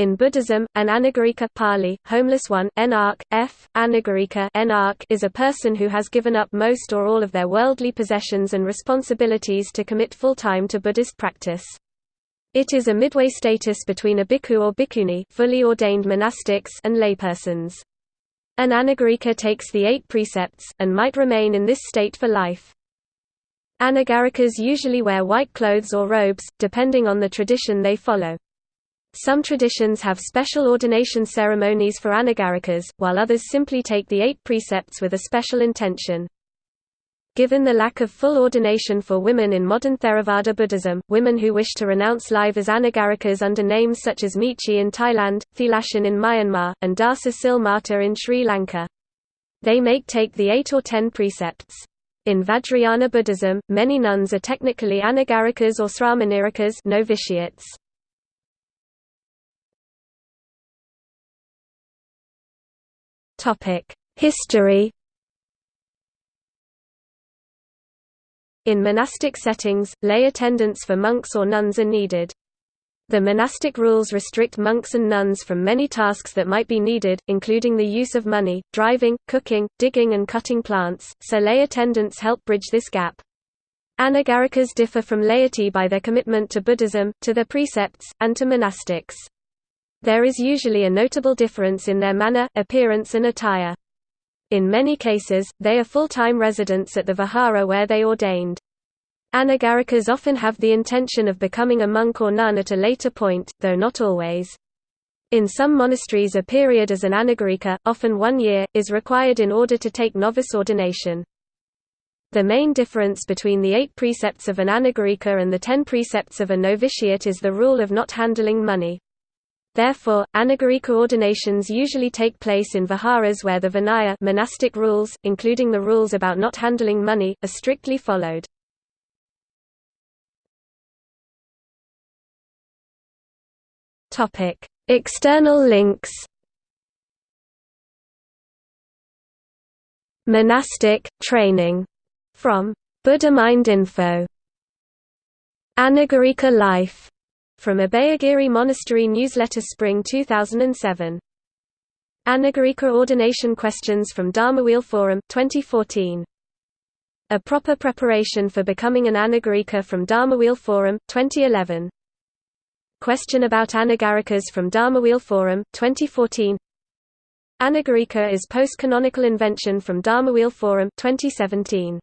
In Buddhism, an anagarika Pali, homeless one, enark, f, anagarika enark is a person who has given up most or all of their worldly possessions and responsibilities to commit full-time to Buddhist practice. It is a midway status between a bhikkhu or bhikkhuni fully ordained monastics and laypersons. An anagarika takes the eight precepts, and might remain in this state for life. Anagarikas usually wear white clothes or robes, depending on the tradition they follow. Some traditions have special ordination ceremonies for anagarikas, while others simply take the eight precepts with a special intention. Given the lack of full ordination for women in modern Theravada Buddhism, women who wish to renounce life as anagarikas under names such as maechi in Thailand, Thilashin in Myanmar, and Dasa Sil Mata in Sri Lanka. They make take the eight or ten precepts. In Vajrayana Buddhism, many nuns are technically anagarikas or sramanerikas novitiates. History In monastic settings, lay attendants for monks or nuns are needed. The monastic rules restrict monks and nuns from many tasks that might be needed, including the use of money, driving, cooking, digging and cutting plants, so lay attendants help bridge this gap. Anagarikas differ from laity by their commitment to Buddhism, to their precepts, and to monastics. There is usually a notable difference in their manner, appearance and attire. In many cases, they are full-time residents at the vihara where they ordained. Anagarikas often have the intention of becoming a monk or nun at a later point, though not always. In some monasteries a period as an anagarika, often one year, is required in order to take novice ordination. The main difference between the eight precepts of an anagarika and the ten precepts of a novitiate is the rule of not handling money. Therefore, anagarika ordinations usually take place in viharas where the vinaya monastic rules, including the rules about not handling money, are strictly followed. External links. Monastic, training. From Buddhamind Info. Anagarika Life from Abhayagiri Monastery Newsletter Spring 2007. Anagarika Ordination Questions from Dharmawheel Forum 2014. A Proper Preparation for Becoming an Anagarika from Dharmawheel Forum 2011. Question about Anagarikas from Dharmawheel Forum 2014. Anagarika is post-canonical invention from Dharmawheel Forum 2017.